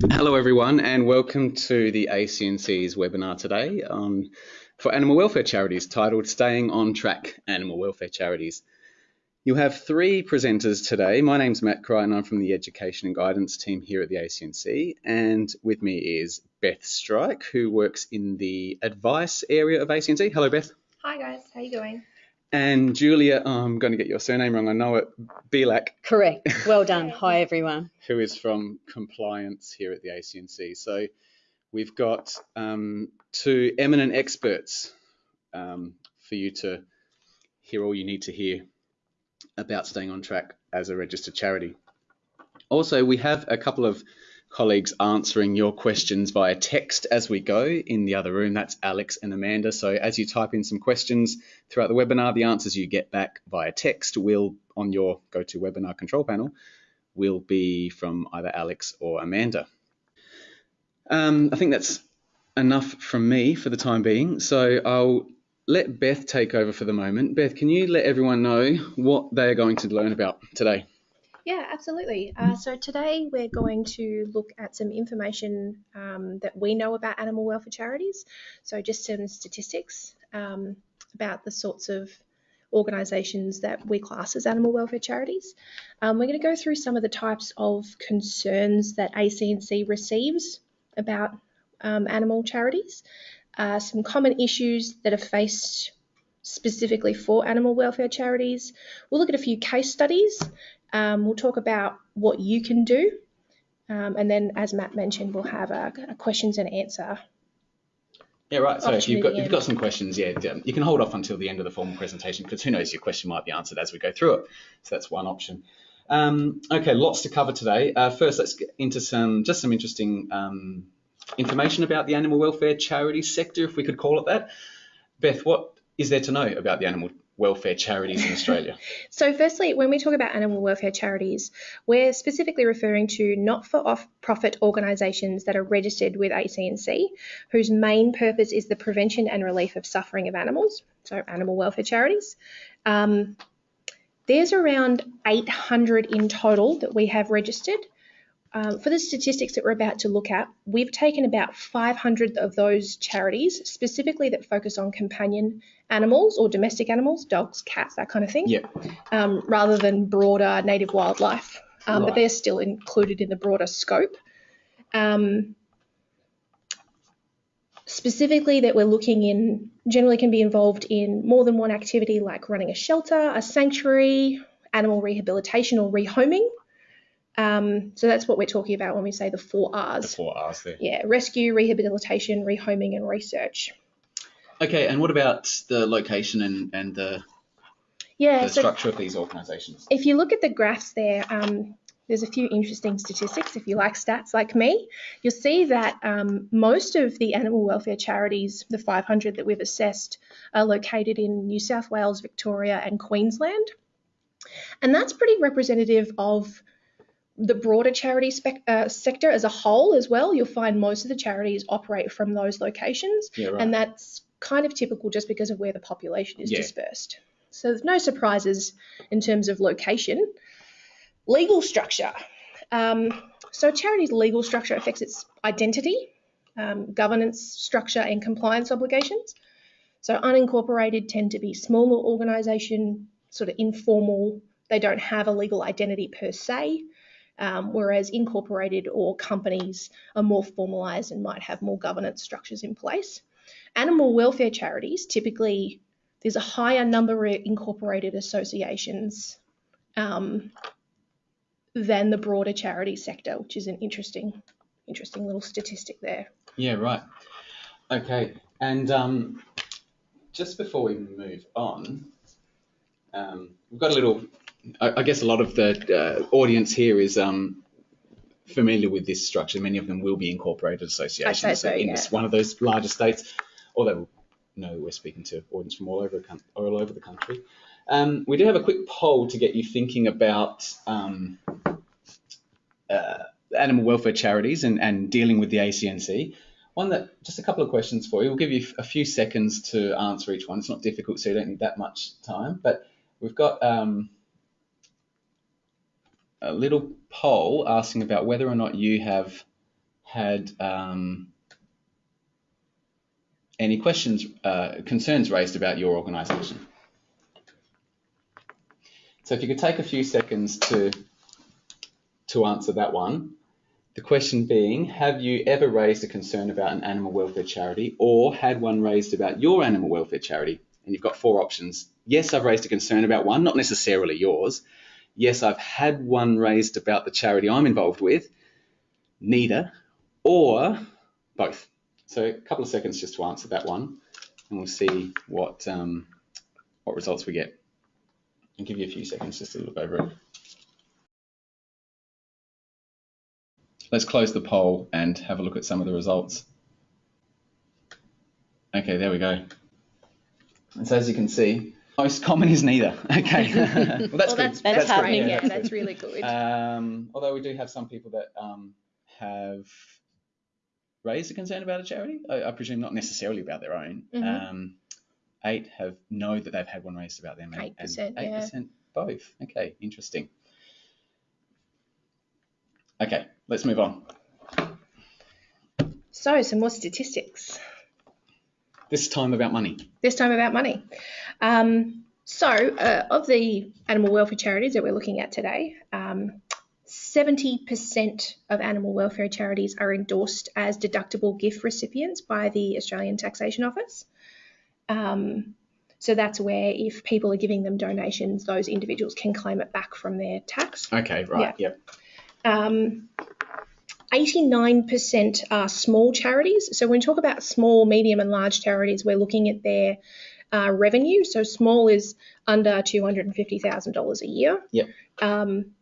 Hello, everyone, and welcome to the ACNC's webinar today on, for animal welfare charities titled Staying on Track Animal Welfare Charities. You'll have three presenters today. My name's Matt Cry, and I'm from the Education and Guidance team here at the ACNC, and with me is Beth Strike, who works in the advice area of ACNC. Hello, Beth. Hi guys, how are you going? And Julia, oh, I'm going to get your surname wrong, I know it, Belak. Correct. Well done. Hi, everyone. Who is from compliance here at the ACNC. So we've got um, two eminent experts um, for you to hear all you need to hear about staying on track as a registered charity. Also, we have a couple of colleagues answering your questions via text as we go in the other room. That's Alex and Amanda. So as you type in some questions throughout the webinar, the answers you get back via text will, on your GoToWebinar control panel, will be from either Alex or Amanda. Um, I think that's enough from me for the time being. So I'll let Beth take over for the moment. Beth, can you let everyone know what they're going to learn about today? Yeah, absolutely. Uh, so today we're going to look at some information um, that we know about animal welfare charities. So just some statistics um, about the sorts of organisations that we class as animal welfare charities. Um, we're going to go through some of the types of concerns that ACNC receives about um, animal charities, uh, some common issues that are faced specifically for animal welfare charities. We'll look at a few case studies um, we'll talk about what you can do. Um, and then, as Matt mentioned, we'll have a, a questions and answer. Yeah, right. So if you've got, if you've got some questions, yeah, you can hold off until the end of the formal presentation because who knows, your question might be answered as we go through it. So that's one option. Um, okay, lots to cover today. Uh, first, let's get into some just some interesting um, information about the animal welfare charity sector, if we could call it that. Beth, what is there to know about the animal welfare charities in Australia? so, firstly, when we talk about animal welfare charities, we're specifically referring to not for profit organisations that are registered with ACNC, whose main purpose is the prevention and relief of suffering of animals, so animal welfare charities. Um, there's around 800 in total that we have registered. Um, for the statistics that we're about to look at, we've taken about 500 of those charities, specifically that focus on companion animals or domestic animals, dogs, cats, that kind of thing, yep. um, rather than broader native wildlife. Um, right. But they're still included in the broader scope. Um, specifically, that we're looking in generally can be involved in more than one activity like running a shelter, a sanctuary, animal rehabilitation or rehoming. Um, so that's what we're talking about when we say the four R's. The four R's there. Yeah, rescue, rehabilitation, rehoming, and research. Okay, and what about the location and, and the, yeah, the so structure of these organisations? If you look at the graphs there, um, there's a few interesting statistics. If you like stats like me, you'll see that um, most of the animal welfare charities, the 500 that we've assessed, are located in New South Wales, Victoria, and Queensland. And that's pretty representative of the broader charity uh, sector as a whole as well. You'll find most of the charities operate from those locations, yeah, right. and that's kind of typical just because of where the population is yeah. dispersed. So there's no surprises in terms of location. Legal structure. Um, so charity's legal structure affects its identity, um, governance structure, and compliance obligations. So unincorporated tend to be smaller organisation, sort of informal. They don't have a legal identity per se, um, whereas incorporated or companies are more formalised and might have more governance structures in place. Animal welfare charities typically there's a higher number of incorporated associations um, than the broader charity sector, which is an interesting, interesting little statistic there. Yeah, right. Okay, and um, just before we move on, um, we've got a little. I, I, guess a lot of the uh, audience here is um, familiar with this structure. Many of them will be incorporated associations so, in yeah. this, one of those larger states, although know we're speaking to audience from all over, all over the country. Um, we do have a quick poll to get you thinking about um, uh, animal welfare charities and, and dealing with the ACNC. One that, just a couple of questions for you. We'll give you a few seconds to answer each one. It's not difficult, so you don't need that much time. But we've got um, a little poll asking about whether or not you have had um, any questions, uh, concerns raised about your organisation. So if you could take a few seconds to to answer that one. The question being, have you ever raised a concern about an animal welfare charity or had one raised about your animal welfare charity? And you've got four options. Yes, I've raised a concern about one, not necessarily yours. Yes, I've had one raised about the charity I'm involved with. Neither. Or both. So a couple of seconds just to answer that one, and we'll see what um, what results we get. I'll give you a few seconds just to look over it. Let's close the poll and have a look at some of the results. Okay, there we go. And so as you can see, most common is neither. Okay, well that's well, good. that's, that's, That's good. Yeah, that's that's really good. Um, although we do have some people that um, have raised a concern about a charity, I, I presume not necessarily about their own. Mhm. Um, eight have know that they've had one raised about them. 8%, Eight percent both. Okay, interesting. Okay, let's move on. so, some more statistics. This time about money. This time about money. Um, so, uh, of the animal welfare charities that we're looking at today, um, 70% of animal welfare charities are endorsed as deductible gift recipients by the Australian Taxation Office. Um, so that's where if people are giving them donations, those individuals can claim it back from their tax. Okay, right. Yep. Um, 89% are small charities. So when we talk about small, medium, and large charities, we're looking at their uh, revenue. So small is under $250,000 a year. Yep. Um,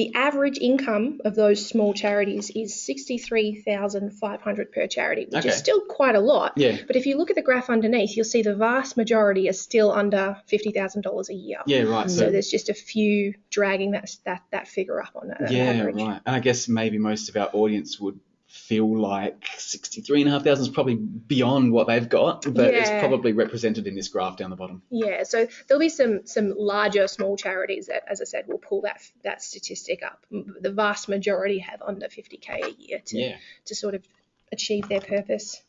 the average income of those small charities is 63,500 per charity, which Okay. is still quite a lot. Yeah. But if you look at the graph underneath, you'll see the vast majority are still under $50,000 a year. Yeah, right. So So, there's just a few dragging that that that figure up on that yeah, average. right. And I guess maybe most of our audience would feel like 63,500 is probably beyond what they've got, but it's probably represented in this graph down the bottom. Yeah, so there'll be some some larger small charities that, as I said, will pull that that statistic up. The vast majority have under 50k a year to Yeah. to sort of achieve their purpose.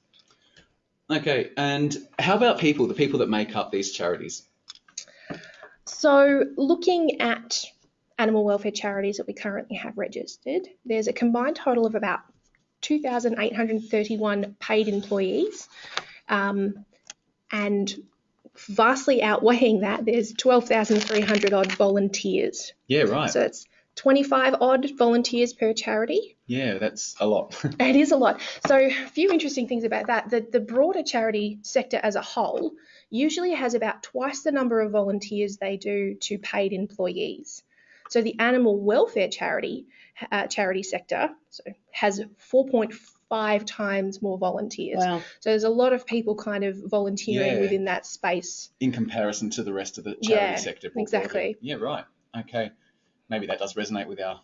Okay, and how about people, the people that make up these charities? So, looking at animal welfare charities that we currently have registered, there's a combined total of about 2,831 paid employees. Um, and vastly outweighing that, there's 12,300 odd volunteers. Yeah, right. So, it's 25 odd volunteers per charity. yeah, that's a lot. It is a lot. So, a few interesting things about that. The, the broader charity sector as a whole usually has about twice the number of volunteers they do to paid employees. So, the animal welfare charity uh, charity sector so has 4.5 times more volunteers. Wow. So, there's a lot of people kind of volunteering Yeah. within that space. in comparison to the rest of the charity Yeah, sector. more exactly. Yeah, right. Okay. Maybe that does resonate with our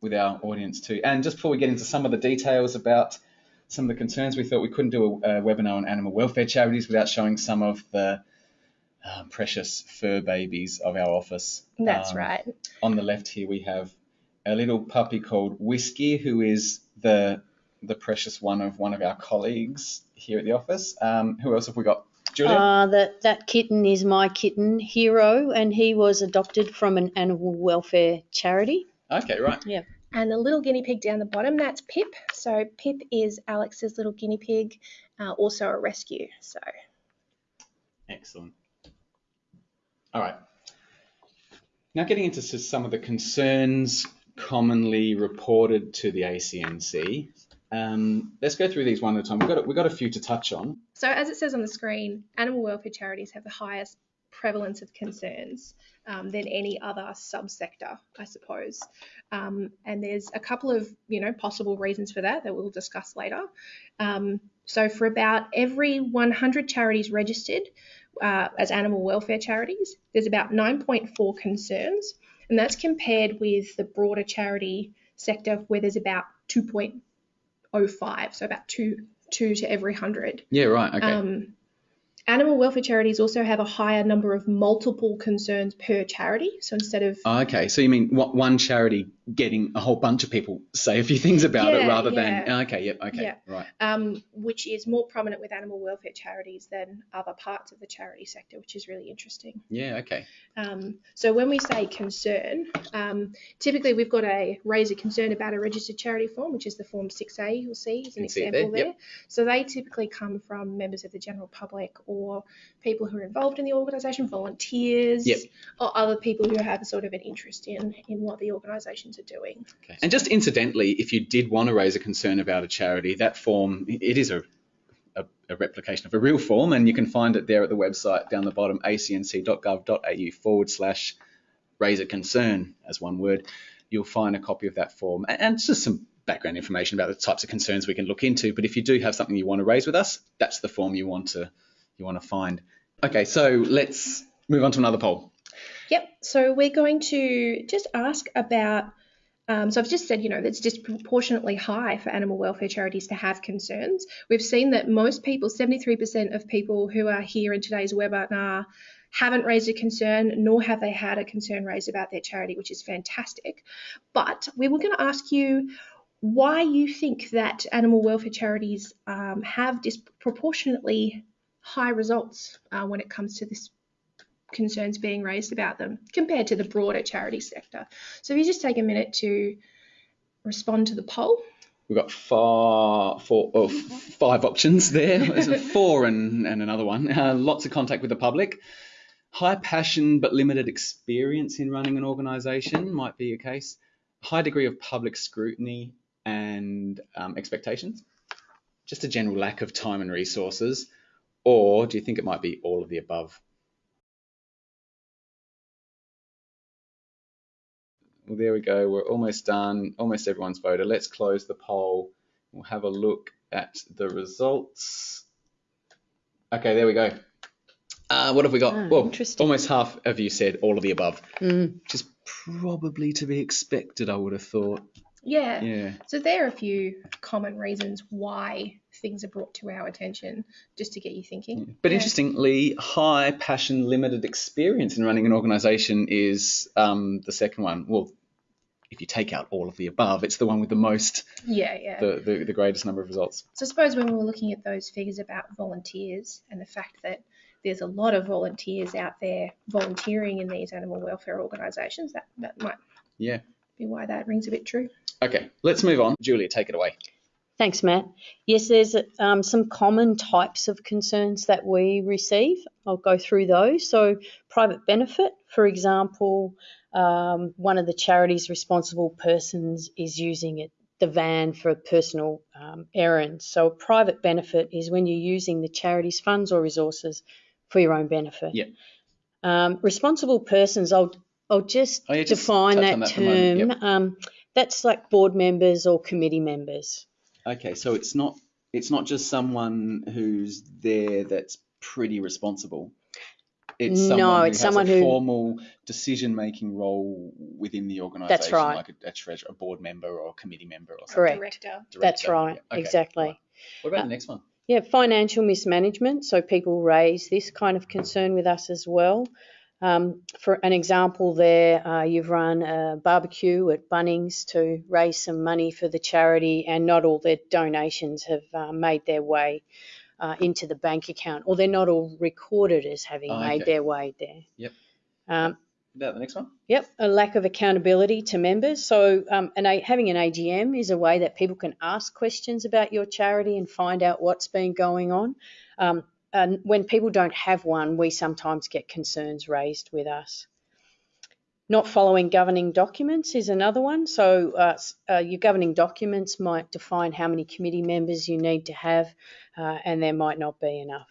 with our audience too. And just before we get into some of the details about some of the concerns, we thought we couldn't do a, a webinar on animal welfare charities without showing some of the um, precious fur babies of our office. That's Um, right. On the left here we have a little puppy called Whiskey, who is the the precious one of one of our colleagues here at the office. Um, who else have we got? Julia. Uh, that, that kitten is my kitten, Hero, and he was adopted from an animal welfare charity. okay, right. Yeah. And the little guinea pig down the bottom, that's Pip. So Pip is Alex's little guinea pig, uh, also a rescue. So Excellent. All right. Now getting into some of the concerns commonly reported to the ACNC. Um, let's go through these one at a time. We've got, we've got a few to touch on. So, as it says on the screen, animal welfare charities have the highest prevalence of concerns um, than any other subsector, I suppose. Um, and there's a couple of, you know, possible reasons for that that we'll discuss later. Um, so, for about every 100 charities registered uh, as animal welfare charities, there's about 9.4 concerns, and that's compared with the broader charity sector where there's about 2.05, so about two two to every hundred. Yeah, right. Okay. Um, Animal welfare charities also have a higher number of multiple concerns per charity. So instead of Oh, okay, so you mean one charity getting a whole bunch of people say a few things about it Yeah, rather than okay, yep, okay, Yeah. right. um, which is more prominent with animal welfare charities than other parts of the charity sector, which is really interesting. Yeah, okay. Um, so when we say concern, um, typically we've got a raise a concern about a registered charity form, which is the form 6A you'll see as an example there, there. yep. So they typically come from members of the general public or people who are involved in the organisation, volunteers, Yep. or other people who have sort of an interest in, in what the organisations are doing. Okay. And just incidentally, if you did want to raise a concern about a charity, that form it is a, a, a replication of a real form, and you can find it there at the website down the bottom, acnc.gov.au forward slash raise a concern as one word. You'll find a copy of that form and, and just some background information about the types of concerns we can look into. But if you do have something you want to raise with us, that's the form you want to you want to find. Okay, so let's move on to another poll. Yep. So we're going to just ask about. Um, so I've just said, you know, that's disproportionately high for animal welfare charities to have concerns. We've seen that most people, 73% of people who are here in today's webinar, haven't raised a concern, nor have they had a concern raised about their charity, which is fantastic. But we were going to ask you why you think that animal welfare charities um, have disproportionately high results uh, when it comes to this concerns being raised about them compared to the broader charity sector. So if you just take a minute to respond to the poll. We've got far, four, oh, five options there. There's a four and, and another one. Uh, lots of contact with the public. High passion but limited experience in running an organisation might be a case. High degree of public scrutiny and um, expectations. Just a general lack of time and resources. Or do you think it might be all of the above? Well, there we go. We're almost done. Almost everyone's voted. Let's close the poll. We'll have a look at the results. Okay, there we go. Uh, what have we got? Ah, well, almost half of you said all of the above, Mm. which is probably to be expected, I would have thought. Yeah. Yeah. So there are a few common reasons why things are brought to our attention, just to get you thinking. But Yeah. interestingly, high passion, limited experience in running an organisation is um, the second one. Well, if you take out all of the above, it's the one with the most, Yeah, yeah. the, the, the greatest number of results. So I suppose when we were looking at those figures about volunteers and the fact that there's a lot of volunteers out there volunteering in these animal welfare organisations, that, that might Yeah. Be why that rings a bit true. Okay, let's move on. Julia, take it away. Thanks, Matt. Yes, there's um, some common types of concerns that we receive. I'll go through those. So, private benefit, for example, um, one of the charity's responsible persons is using it, the van for personal um, errands. So, a private benefit is when you're using the charity's funds or resources for your own benefit. Yep. Um, responsible persons, I'll, I'll just Oh, yeah, just define touch that, that for a moment, term. yep. Um, that's like board members or committee members. Okay, so it's not it's not just someone who's there that's pretty responsible. It's someone No, someone who it's has someone a who- formal decision-making role within the organisation, That's right. like a, a treasurer, a board member, or a committee member, or something. Correct. Director. That's right, Yeah, okay, exactly. right. What about Uh, the next one? Yeah, financial mismanagement. So people raise this kind of concern with us as well. Um, for an example, there uh, you've run a barbecue at Bunnings to raise some money for the charity, and not all their donations have uh, made their way uh, into the bank account, or they're not all recorded as having Oh, made okay. their way there. Yep. Um, About the next one? Yep, a lack of accountability to members. So, um, and a, having an AGM is a way that people can ask questions about your charity and find out what's been going on. Um, and when people don't have one, we sometimes get concerns raised with us. Not following governing documents is another one. So, uh, uh, your governing documents might define how many committee members you need to have, uh, and there might not be enough.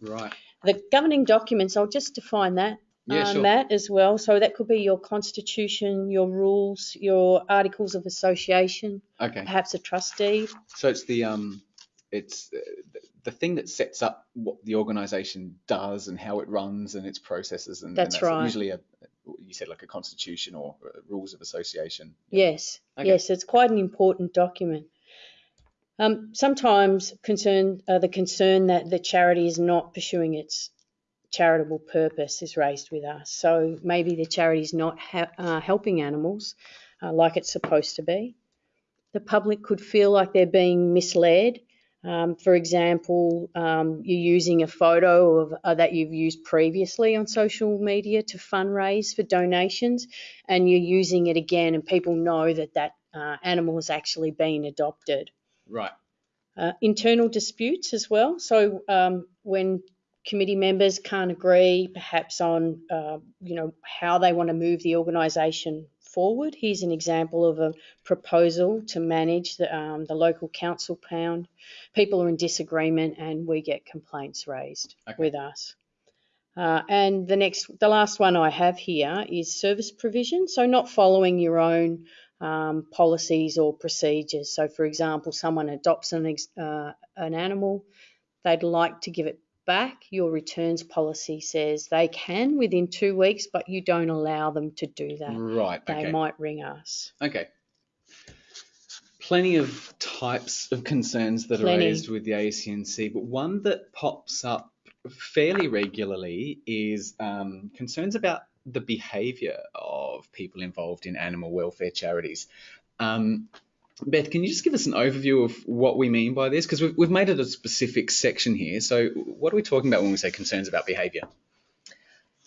Right. The governing documents, I'll just define that, Yeah, uh, sure. Matt, as well. So that could be your constitution, your rules, your articles of association, Okay. perhaps a trustee. So it's the um, it's uh, the thing that sets up what the organisation does and how it runs and its processes and and That's right. Usually a you said like a constitution or uh, rules of association. Yes, Okay. yes, it's quite an important document. Um, sometimes concern, uh, the concern that the charity is not pursuing its charitable purpose is raised with us. So maybe the charity is not ha- uh, helping animals uh, like it's supposed to be. The public could feel like they're being misled. Um, for example, um, you're using a photo of uh, that you've used previously on social media to fundraise for donations, and you're using it again, and people know that that uh, animal has actually been adopted. Right. Uh, internal disputes as well. So um, when committee members can't agree, perhaps on uh, you know how they want to move the organisation forward. Here's an example of a proposal to manage the, um, the local council pound. People are in disagreement, and we get complaints raised Okay. with us. Uh, and the next, the last one I have here is service provision. So not following your own um, policies or procedures. So, for example, someone adopts an, ex- uh, an animal, they'd like to give it back. Your returns policy says they can within two weeks, but you don't allow them to do that. Right. They Okay. might ring us. Okay. Plenty of types of concerns that Plenty. are raised with the ACNC, but one that pops up fairly regularly is um, concerns about the behaviour of people involved in animal welfare charities. Um, Beth, can you just give us an overview of what we mean by this? Because we've, we've made it a specific section here. So, what are we talking about when we say concerns about behaviour?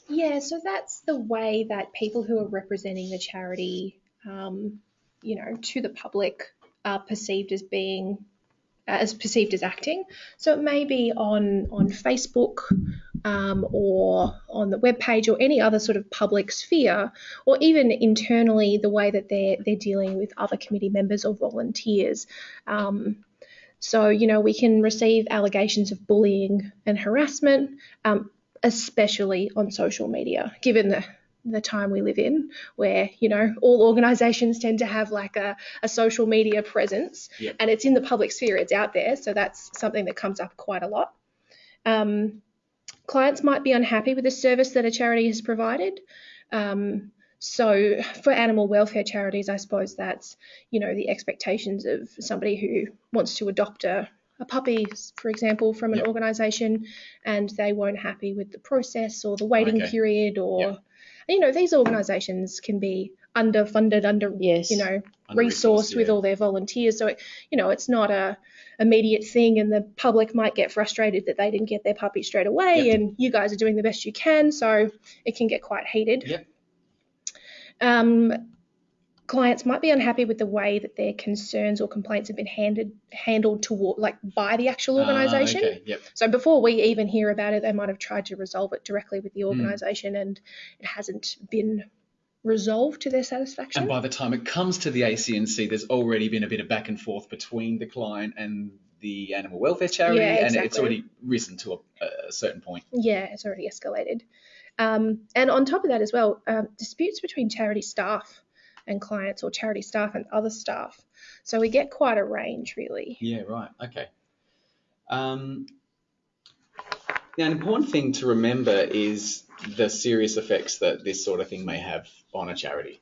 Yeah, so that's the way that people who are representing the charity, um, you know, to the public are perceived as being as perceived as acting. So it may be on on Facebook um, or on the web page or any other sort of public sphere, or even internally the way that they're they're dealing with other committee members or volunteers. Um, so you know we can receive allegations of bullying and harassment. Um, especially on social media, given the the time we live in, where you know all organisations tend to have like a, a social media presence, Yep. and it's in the public sphere, it's out there, so that's something that comes up quite a lot. Um, clients might be unhappy with the service that a charity has provided. Um, so for animal welfare charities, I suppose that's you know the expectations of somebody who wants to adopt a a puppy, for example, from an Yep. organisation, and they weren't happy with the process or the waiting Okay. period, or Yep. you know these organisations can be underfunded, under Yes. you know Resourced with all their volunteers. So it, you know it's not a immediate thing, and the public might get frustrated that they didn't get their puppy straight away, Yep. and you guys are doing the best you can. So it can get quite heated. Yep. Um, clients might be unhappy with the way that their concerns or complaints have been handed handled toward like by the actual Ah, organisation. okay. Yep. So before we even hear about it, they might have tried to resolve it directly with Hmm. the organisation, and it hasn't been resolved to their satisfaction. And by the time it comes to the ACNC, there's already been a bit of back and forth between the client and the animal welfare charity, Yeah, and it's already risen to a, a certain point. Yeah, it's already escalated. Um, and on top of that as well, um, disputes between charity staff and clients, or charity staff and other staff. So we get quite a range, really. Yeah, right. Okay. Um, now, an important thing to remember is the serious effects that this sort of thing may have on a charity.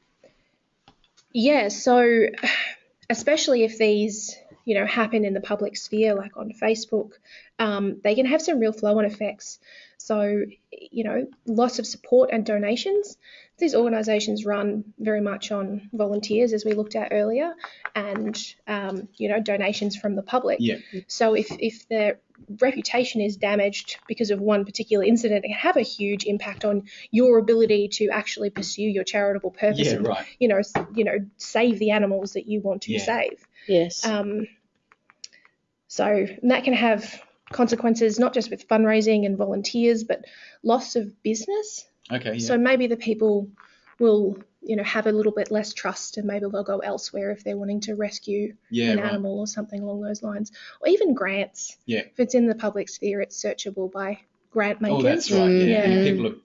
Yeah, so especially if these, you know, happen in the public sphere, like on Facebook, um, they can have some real flow-on effects. So, you know, loss of support and donations. These organisations run very much on volunteers, as we looked at earlier, and um, you know, donations from the public. Yeah. So if if their reputation is damaged because of one particular incident, it can have a huge impact on your ability to actually pursue your charitable purpose Yeah, and right. you know, you know, save the animals that you want to Yeah. save. Yes. Um, so that can have consequences not just with fundraising and volunteers, but loss of business. Okay. Yeah. So maybe the people will, you know, have a little bit less trust, and maybe they'll go elsewhere if they're wanting to rescue yeah. an Right. animal or something along those lines, or even grants. Yeah. If it's in the public sphere, it's searchable by grant makers. Oh, that's right. Yeah. Yeah. People are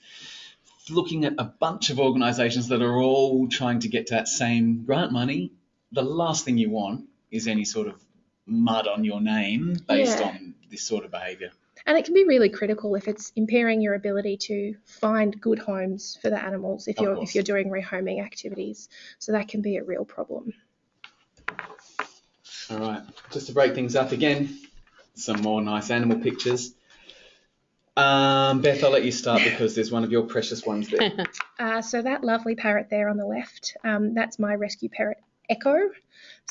looking at a bunch of organisations that are all trying to get to that same grant money. The last thing you want is any sort of mud on your name based Yeah. on this sort of behaviour. And it can be really critical if it's impairing your ability to find good homes for the animals if Of you're course. if you're doing rehoming activities. So that can be a real problem. All right, just to break things up again, some more nice animal pictures. Um, Beth, I'll let you start because there's one of your precious ones there. Uh, so that lovely parrot there on the left, um, that's my rescue parrot Echo.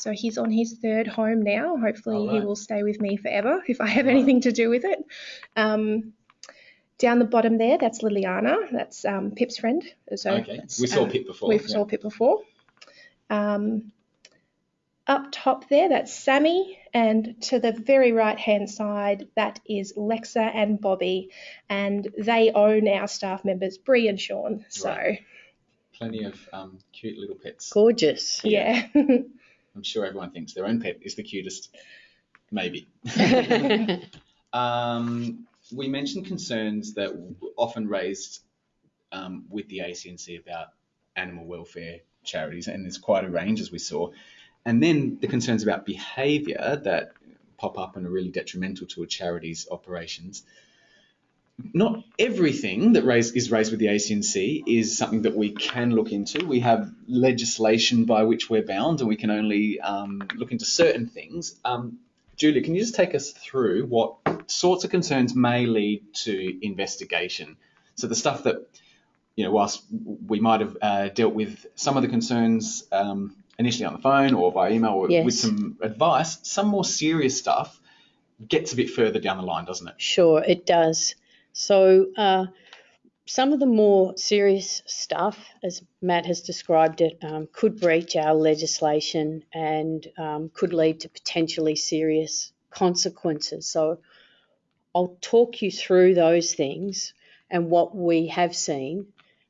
So he's on his third home now. Hopefully he will stay with me forever if I have Right. anything to do with it. Um, down the bottom there, that's Liliana. That's um, Pip's friend. So okay, we saw um, Pip before. We yeah. saw Pip before. Um, up top there, that's Sammy, and to the very right hand side, that is Lexa and Bobby, and they own our staff members, Bree and Sean. So Right. Plenty of um, cute little pets. Gorgeous. yeah, I'm sure everyone thinks their own pet is the cutest. Maybe. Um, we mentioned concerns that w- often raised um, with the ACNC about animal welfare charities, and there's quite a range as we saw. And then the concerns about behaviour that pop up and are really detrimental to a charity's operations. Not everything that raise, is raised with the ACNC is something that we can look into. We have legislation by which we're bound, and we can only um, look into certain things. Um, Julia, can you just take us through what sorts of concerns may lead to investigation? So the stuff that, you know, whilst we might have uh, dealt with some of the concerns um, initially on the phone or via email or with some advice, some more serious stuff gets a bit further down the line, doesn't it? Sure, it does. So, uh, some of the more serious stuff, as Matt has described it, um, could breach our legislation and um, could lead to potentially serious consequences. So, I'll talk you through those things and what we have seen.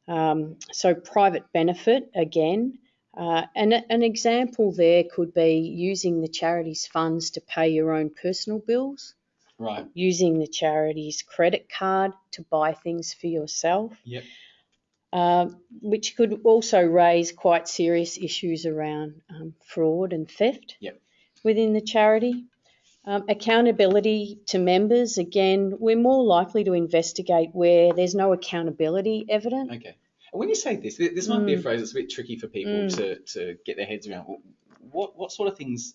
Um, so, private benefit again. Uh, and a- an example there could be using the charity's funds to pay your own personal bills Right. using the charity's credit card to buy things for yourself, Yep. uh, which could also raise quite serious issues around um, fraud and theft Yep. within the charity. Um, accountability to members, again, we're more likely to investigate where there's no accountability evident. Okay. When you say this, this might be a Mm. phrase that's a bit tricky for people Mm. to, to get their heads around. What what sort of things?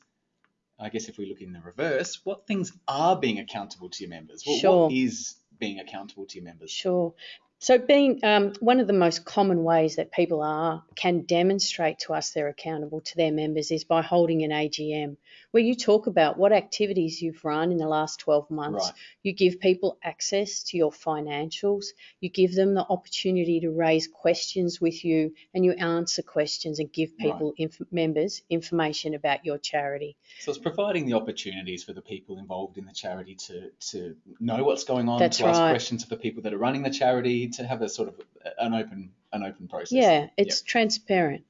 I guess if we look in the reverse, what things are being accountable to your members? What, Sure. what is being accountable to your members? Sure. So, being um, one of the most common ways that people are can demonstrate to us they're accountable to their members is by holding an AGM, where you talk about what activities you've run in the last 12 months. Right. You give people access to your financials. You give them the opportunity to raise questions with you, and you answer questions and give Right. people inf- members information about your charity. So it's providing the opportunities for the people involved in the charity to to know what's going on, That's to ask questions of the people that are running the charity, to have a sort of an open an open process. Yeah, it's transparent.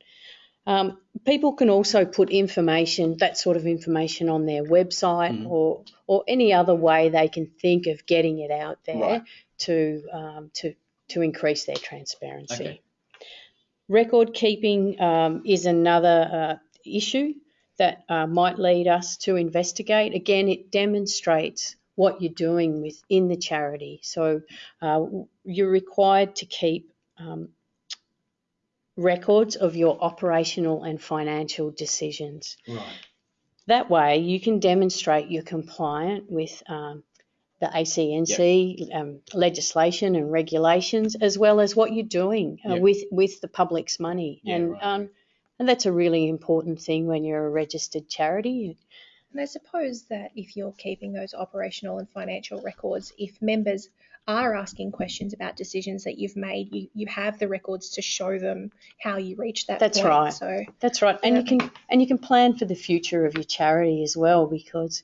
Um, people can also put information, that sort of information, on their website Mhm. or or any other way they can think of getting it out there Right. to um, to to increase their transparency. Okay. Record keeping um, is another uh, issue that uh, might lead us to investigate. Again, it demonstrates what you're doing within the charity. So uh, you're required to keep um, records of your operational and financial decisions. Right. That way, you can demonstrate you're compliant with um, the ACNC um, legislation and regulations, as well as what you're doing uh, Yep. with with the public's money. Yeah, and right. um, and that's a really important thing when you're a registered charity. And I suppose that if you're keeping those operational and financial records, if members are asking questions about decisions that you've made, you, you have the records to show them how you reached that That's point. right. So That's right, and you can and you can plan for the future of your charity as well because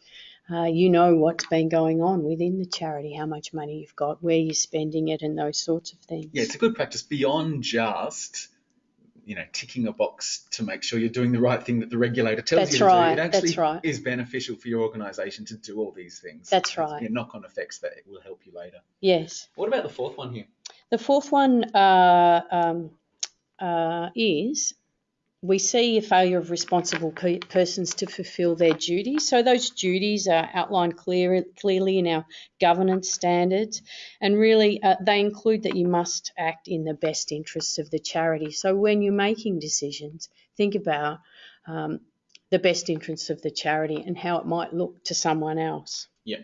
uh, you know what's been going on within the charity, how much money you've got, where you're spending it, and those sorts of things. Yeah, it's a good practice beyond just you know ticking a box to make sure you're doing the right thing that the regulator tells That's you to right, do. It actually that's right. is beneficial for your organisation to do all these things. That's It's, right. You know, knock-on effects that will help you later. Yes. What about the fourth one here? The fourth one uh, um, uh, is we see a failure of responsible pe- persons to fulfil their duties. So those duties are outlined clear, clearly in our governance standards, and really uh, they include that you must act in the best interests of the charity. So when you're making decisions, think about um, the best interests of the charity and how it might look to someone else. Yeah.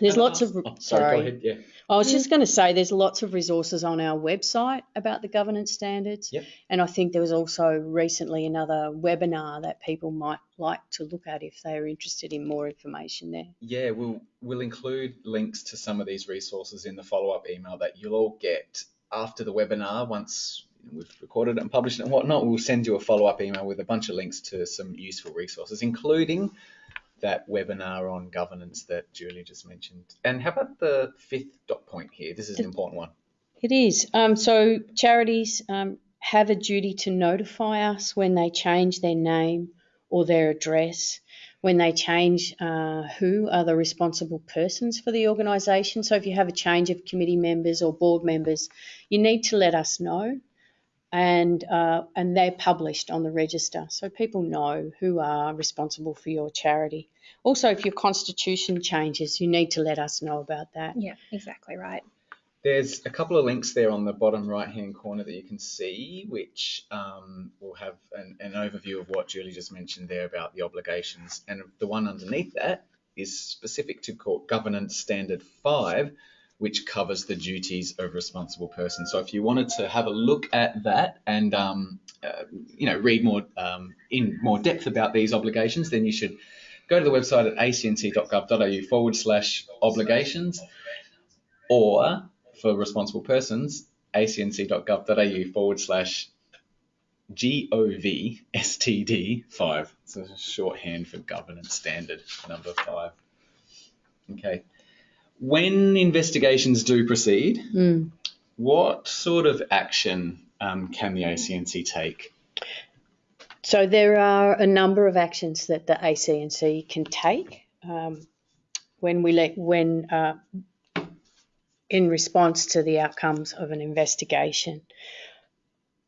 There's lots of oh, sorry, go ahead. Yeah. I was just going to say there's lots of resources on our website about the governance standards. Yep. And I think there was also recently another webinar that people might like to look at if they're interested in more information there. Yeah, we'll we'll include links to some of these resources in the follow-up email that you'll all get after the webinar. Once we've recorded it and published it and whatnot, we'll send you a follow-up email with a bunch of links to some useful resources, including that webinar on governance that Julie just mentioned. And how about the fifth dot point here? This is an important one. It is. Um, so charities um, have a duty to notify us when they change their name or their address, when they change uh, who are the responsible persons for the organisation. So if you have a change of committee members or board members, you need to let us know. And, uh, and they're published on the register so people know who are responsible for your charity. Also, if your constitution changes, you need to let us know about that. Yeah, exactly right. There's a couple of links there on the bottom right-hand corner that you can see, which um, will have an, an overview of what Julie just mentioned there about the obligations. And the one underneath that is specific to Court Governance Standard 5, which covers the duties of responsible persons. So if you wanted to have a look at that and um, uh, you know read more um, in more depth about these obligations, then you should go to the website at acnc.gov.au forward slash obligations or for responsible persons, acnc.gov.au forward slash GOVSTD5. It's a shorthand for governance standard number five. Okay. When investigations do proceed, Mm. what sort of action um, can the ACNC take? So there are a number of actions that the ACNC can take um, when we let when uh, in response to the outcomes of an investigation.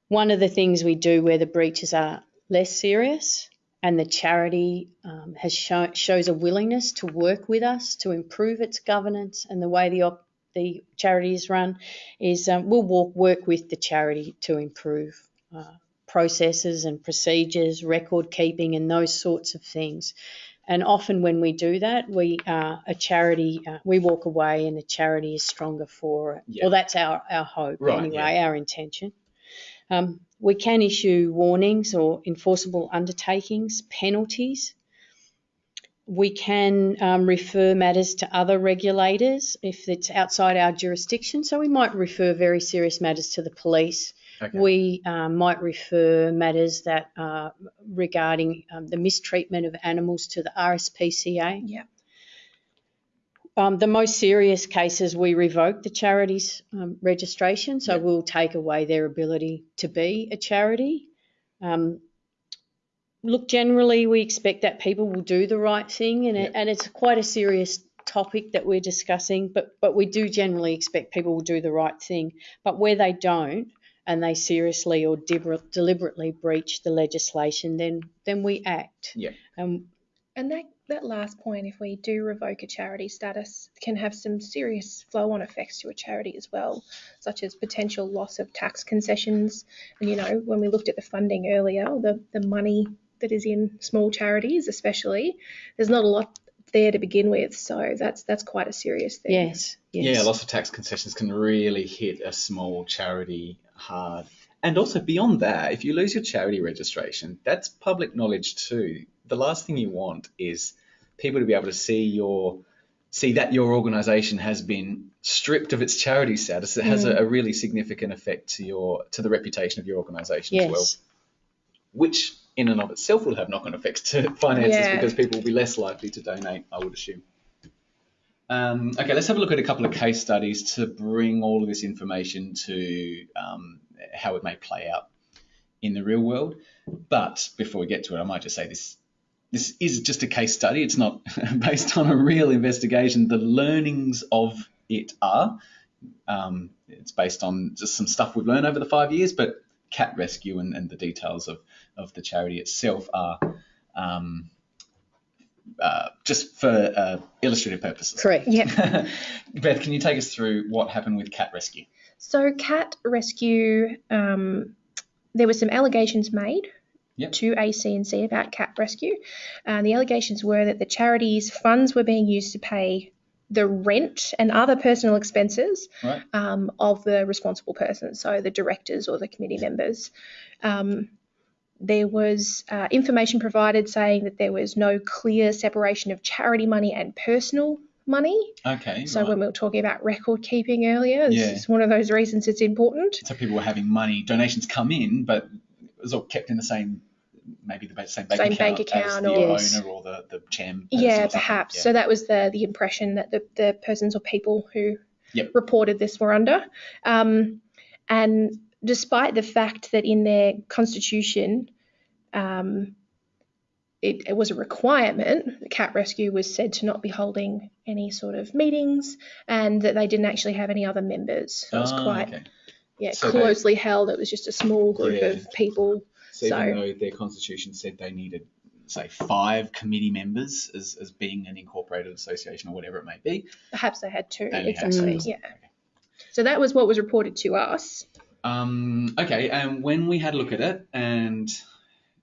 One of the things we do where the breaches are less serious and the charity um, has shown shows a willingness to work with us to improve its governance and the way the op- the charity is run is um, we'll walk, work with the charity to improve uh, processes and procedures, record keeping, and those sorts of things. And often when we do that, we uh, a charity uh, we walk away and the charity is stronger for it. Yeah. Well, that's our our hope Right, anyway, our intention. Um, we can issue warnings or enforceable undertakings, penalties. We can um, refer matters to other regulators if it's outside our jurisdiction. So we might refer very serious matters to the police. Okay. We um, might refer matters that are regarding um, the mistreatment of animals to the RSPCA. Yeah. Um, the most serious cases, we revoke the charity's um, registration, so Yeah. we'll take away their ability to be a charity. Um, look, generally, we expect that people will do the right thing, and, it, and it's quite a serious topic that we're discussing, but, but we do generally expect people will do the right thing. But where they don't, and they seriously or deliberately breach the legislation, then then we act. Yeah. Um, And that, that last point, if we do revoke a charity status, can have some serious flow on effects to a charity as well, such as potential loss of tax concessions. And, you know, when we looked at the funding earlier, the, the money that is in small charities, especially, there's not a lot there to begin with. So that's that's quite a serious thing. yes, yes. Yeah, loss of tax concessions can really hit a small charity hard. And also beyond that, if you lose your charity registration, that's public knowledge too. The last thing you want is people to be able to see your see that your organization has been stripped of its charity status. It has a, a really significant effect to your to the reputation of your organization as well, which in and of itself will have knock-on effects to finances Yeah. because people will be less likely to donate, I would assume. Um, okay, let's have a look at a couple of case studies to bring all of this information to um, how it may play out in the real world. But before we get to it, I might just say this this is just a case study. It's not based on a real investigation. The learnings of it are. Um, it's based on just some stuff we've learned over the five years, but cat rescue and, and the details of, of the charity itself are um, uh, just for uh, illustrative purposes. Correct. Yeah. Beth, can you take us through what happened with cat rescue? So, cat rescue, um, there were some allegations made Yep. to ACNC about cat rescue. And the allegations were that the charity's funds were being used to pay the rent and other personal expenses Right. um, of the responsible person, so the directors or the committee members. Um, there was uh, information provided saying that there was no clear separation of charity money and personal money. Okay. So right. when we were talking about record keeping earlier, this Yeah. is one of those reasons it's important. so people were having money donations come in, but was all kept in the same, maybe the same bank Same account, bank account the or- Yes. owner or the the chairman. Yeah, perhaps. Yeah. So that was the the impression that the, the persons or people who Yep. reported this were under. Um, and despite the fact that in their constitution, um, it, it was a requirement, the cat rescue was said to not be holding any sort of meetings and that they didn't actually have any other members. So it was Ah, quite okay. Yeah, So they- closely held. It was just a small group Yeah. of people. So, even though their constitution said they needed, say, five committee members as, as being an incorporated association or whatever it may be, Perhaps they had two. they only had exactly. two. Yeah. So that was what was reported to us. Um, okay, and when we had a look at it and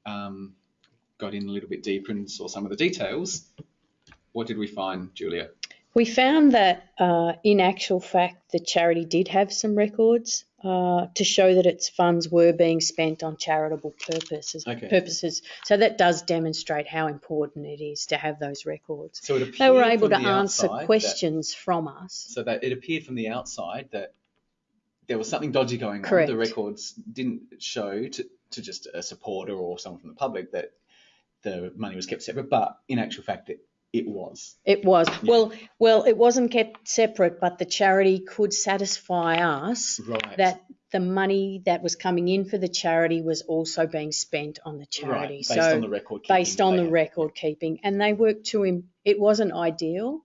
um, got in a little bit deeper and saw some of the details, what did we find, Julia? We found that uh, in actual fact, the charity did have some records uh, to show that its funds were being spent on charitable purposes. Okay. Purposes. So that does demonstrate how important it is to have those records. So it appeared They were able to answer outside that- questions from us. so that it appeared from the outside that there was something dodgy going on. Correct. The records didn't show to, to just a supporter or someone from the public that the money was kept separate, but in actual fact, it, it was. It was well, well, it wasn't kept separate, but the charity could satisfy us Right. that the money that was coming in for the charity was also being spent on the charity. right, based so on the record. keeping based on the had. record keeping, and they worked to im- it wasn't ideal,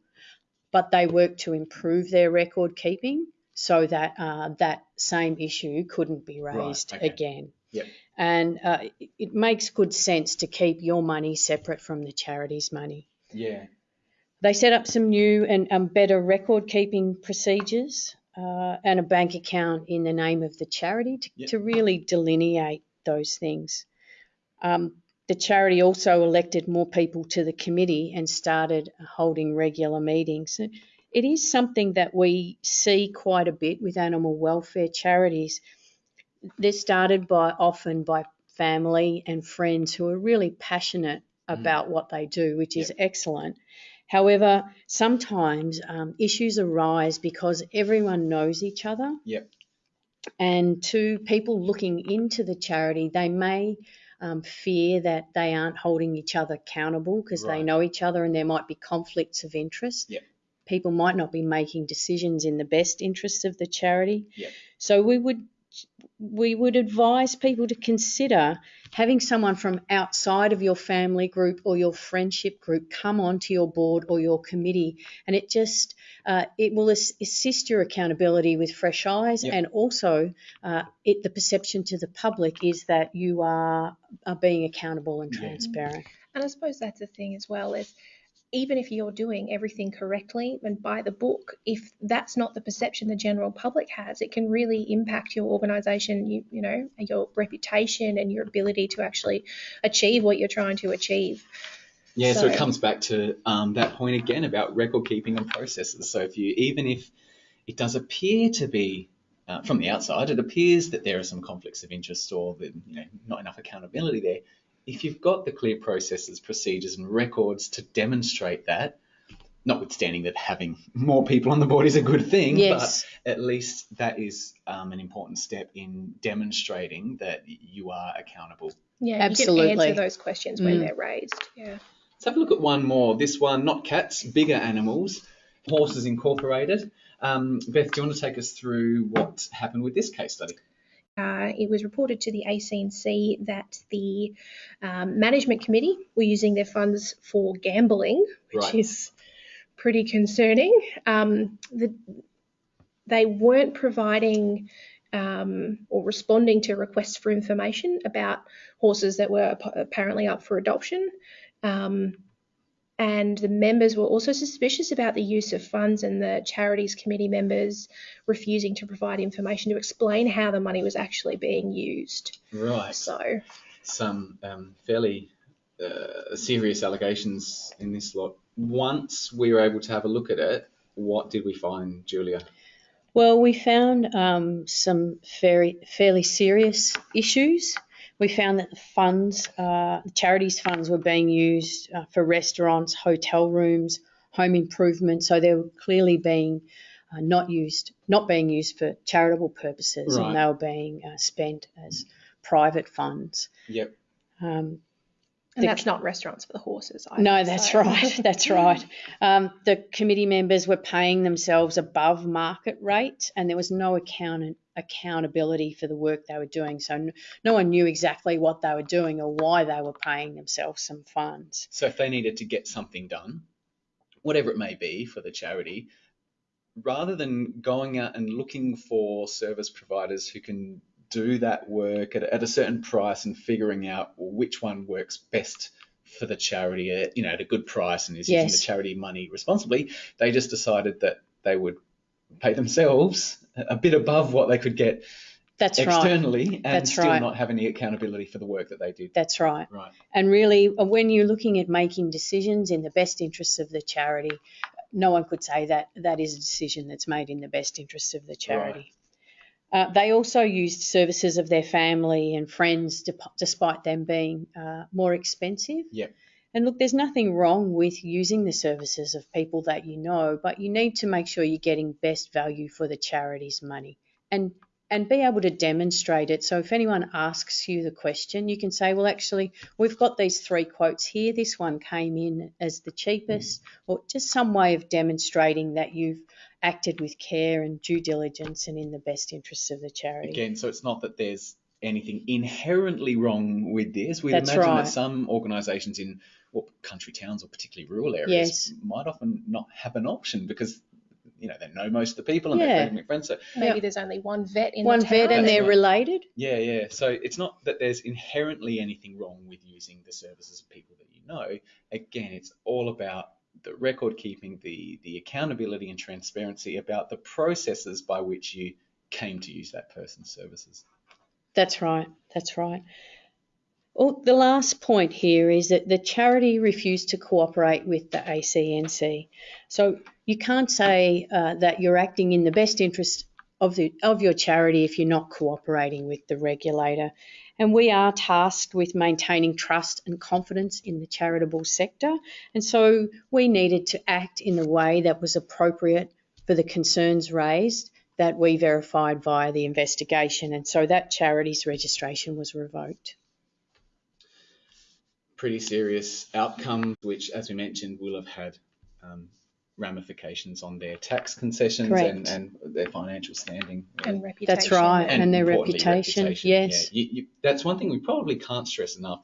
but they worked to improve their record keeping so that uh, that same issue couldn't be raised okay. again. Yep. And uh, it, it makes good sense to keep your money separate from the charity's money. Yeah. They set up some new and um, better record keeping procedures uh, and a bank account in the name of the charity to, Yep. to really delineate those things. Um, the charity also elected more people to the committee and started holding regular meetings. It is something that we see quite a bit with animal welfare charities. They're started by often by family and friends who are really passionate Mm. about what they do, which is excellent. However, sometimes um, issues arise because everyone knows each other. Yep. And to people looking into the charity, they may um, fear that they aren't holding each other accountable because they know each other and there might be conflicts of interest. Yep. People might not be making decisions in the best interests of the charity. Yep. So we would we would advise people to consider having someone from outside of your family group or your friendship group come onto your board or your committee, and it just uh, it will as- assist your accountability with fresh eyes, Yep. and also uh, it the perception to the public is that you are, are being accountable and Yeah. transparent. And I suppose that's the thing as well is even if you're doing everything correctly and by the book, if that's not the perception the general public has, it can really impact your organisation, you, you know, your reputation and your ability to actually achieve what you're trying to achieve. Yeah, so, it comes back to um, that point again about record keeping and processes. So if you, even if it does appear to be uh, from the outside, it appears that there are some conflicts of interest or that you know not enough accountability there. If you've got the clear processes, procedures, and records to demonstrate that, notwithstanding that having more people on the board is a good thing, Yes. but at least that is um, an important step in demonstrating that you are accountable Yeah, you can Absolutely. answer those questions when Mm. they're raised. Yeah. Let's have a look at one more. This one, not cats, bigger animals, Horses Incorporated. Um, Beth, do you want to take us through what happened with this case study? Uh, it was reported to the ACNC that the um, management committee were using their funds for gambling, which Right. is pretty concerning. Um, the, they weren't providing um, or responding to requests for information about horses that were ap- apparently up for adoption. Um, and the members were also suspicious about the use of funds and the charities committee members refusing to provide information to explain how the money was actually being used. Right. So, some um, fairly uh, serious allegations in this lot. Once we were able to have a look at it, what did we find, Julia? Well, we found um, some very fairly serious issues. We found that the funds, uh, the charities funds, were being used uh, for restaurants, hotel rooms, home improvement. So they were clearly being uh, not used, not being used for charitable purposes, Right. and they were being uh, spent as private funds. Yep. Um, And The- that's not restaurants for the horses. Either, no, that's so- right. That's right. Um, the committee members were paying themselves above market rate, and there was no account- accountability for the work they were doing. So no, no one knew exactly what they were doing or why they were paying themselves some funds. So if they needed to get something done, whatever it may be for the charity, rather than going out and looking for service providers who can do that work at, at a certain price and figuring out which one works best for the charity at you know at a good price and is using the charity money responsibly, they just decided that they would pay themselves a bit above what they could get That's right. externally and That's still right. not have any accountability for the work that they did. That's right. Right. And really, uh, when you're looking at making decisions in the best interests of the charity, no one could say that that is a decision that's made in the best interests of the charity. Uh, they also used services of their family and friends, dep- despite them being uh, more expensive. Yep. And look, there's nothing wrong with using the services of people that you know, but you need to make sure you're getting best value for the charity's money and and be able to demonstrate it. So if anyone asks you the question, you can say, well, actually, we've got these three quotes here. This one came in as the cheapest, or just some way of demonstrating that you've acted with care and due diligence and in the best interests of the charity. Again, so it's not that there's anything inherently wrong with this. We'd That's imagine right. that some organisations in well, country towns or particularly rural areas Yes. might often not have an option because you know they know most of the people and Yeah. they're family friends. So Maybe Yeah. there's only one vet in One the town. vet and they're right. related. yeah, yeah. So it's not that there's inherently anything wrong with using the services of people that you know. Again, it's all about the record keeping, the the accountability and transparency about the processes by which you came to use that person's services. That's right. That's right. Well, the last point here is that the charity refused to cooperate with the ACNC. So you can't say uh, that you're acting in the best interest of the of your charity if you're not cooperating with the regulator. And we are tasked with maintaining trust and confidence in the charitable sector. And so we needed to act in a way that was appropriate for the concerns raised that we verified via the investigation. And so that charity's registration was revoked. pretty serious outcomes, which, as we mentioned, will have had um, ramifications on their tax concessions and, and their financial standing. and reputation. That's right. And their importantly, reputation, yes. Yeah, you, you, that's one thing we probably can't stress enough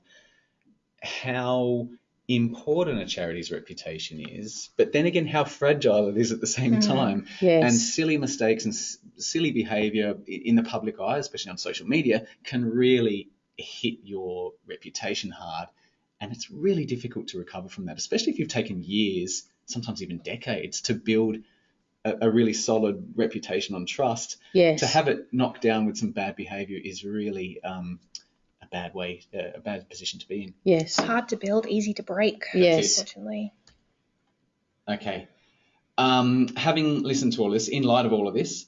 how important a charity's reputation is, but then again, how fragile it is at the same Mm. time. Yes. And silly mistakes and s- silly behavior in the public eye, especially on social media, can really hit your reputation hard. And it's really difficult to recover from that, especially if you've taken years, sometimes even decades, to build a, a really solid reputation on trust. yes. To have it knocked down with some bad behavior is really um, a bad way, uh, a bad position to be in. yes. Hard to build, easy to break. Yes. Unfortunately. Okay. Um, having listened to all this, in light of all of this,